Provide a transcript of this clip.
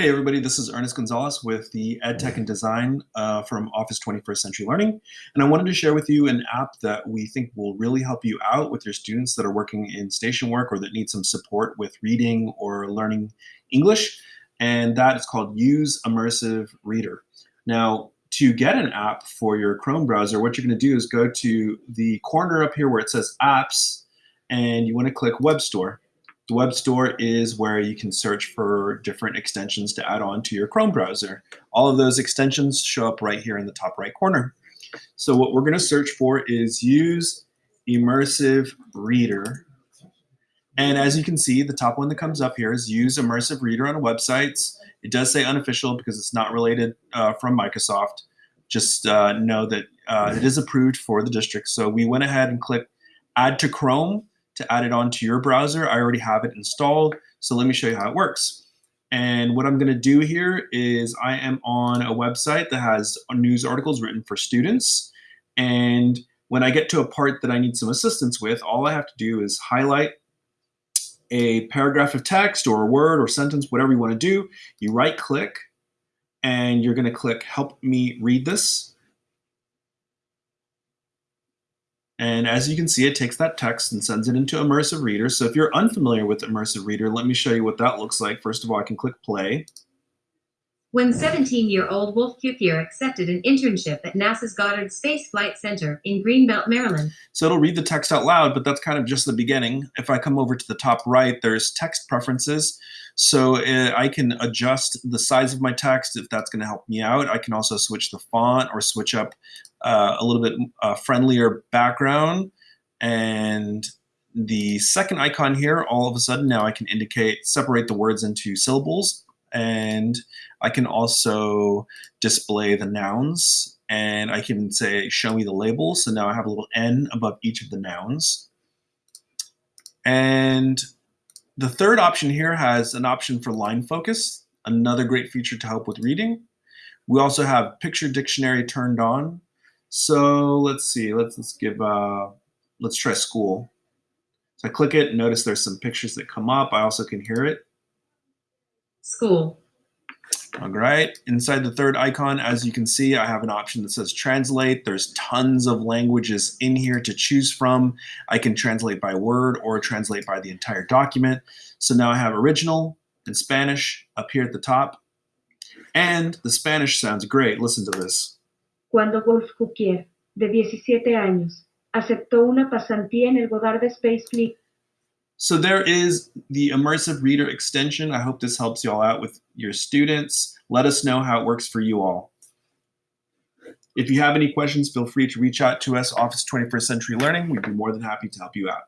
Hey everybody, this is Ernest Gonzalez with the EdTech and Design uh, from Office 21st Century Learning. And I wanted to share with you an app that we think will really help you out with your students that are working in station work or that need some support with reading or learning English. And that is called Use Immersive Reader. Now, to get an app for your Chrome browser, what you're gonna do is go to the corner up here where it says apps, and you wanna click Web Store. The web store is where you can search for different extensions to add on to your Chrome browser. All of those extensions show up right here in the top right corner. So what we're going to search for is use immersive reader. And as you can see, the top one that comes up here is use immersive reader on websites. It does say unofficial because it's not related uh, from Microsoft. Just uh, know that uh, it is approved for the district. So we went ahead and clicked add to Chrome to add it onto your browser. I already have it installed, so let me show you how it works. And what I'm gonna do here is I am on a website that has news articles written for students. And when I get to a part that I need some assistance with, all I have to do is highlight a paragraph of text or a word or sentence, whatever you wanna do. You right click and you're gonna click help me read this. And as you can see, it takes that text and sends it into Immersive Reader. So if you're unfamiliar with Immersive Reader, let me show you what that looks like. First of all, I can click play. When 17-year-old Wolf Cukier accepted an internship at NASA's Goddard Space Flight Center in Greenbelt, Maryland. So it'll read the text out loud, but that's kind of just the beginning. If I come over to the top right, there's text preferences. So uh, I can adjust the size of my text if that's going to help me out. I can also switch the font or switch up uh, a little bit uh, friendlier background. And the second icon here, all of a sudden now I can indicate, separate the words into syllables. And I can also display the nouns and I can say, show me the labels. So now I have a little N above each of the nouns. And the third option here has an option for line focus, another great feature to help with reading. We also have picture dictionary turned on. So let's see, let's, let's give, uh, let's try school. So I click it, notice there's some pictures that come up. I also can hear it. School. All right, inside the third icon, as you can see, I have an option that says translate. There's tons of languages in here to choose from. I can translate by word or translate by the entire document. So now I have original and Spanish up here at the top. And the Spanish sounds great. Listen to this. Cuando Wolf Cukier, de 17 años, aceptó una pasantía en el Goddard Space Flight so there is the Immersive Reader extension. I hope this helps you all out with your students. Let us know how it works for you all. If you have any questions, feel free to reach out to us, Office 21st Century Learning. We'd be more than happy to help you out.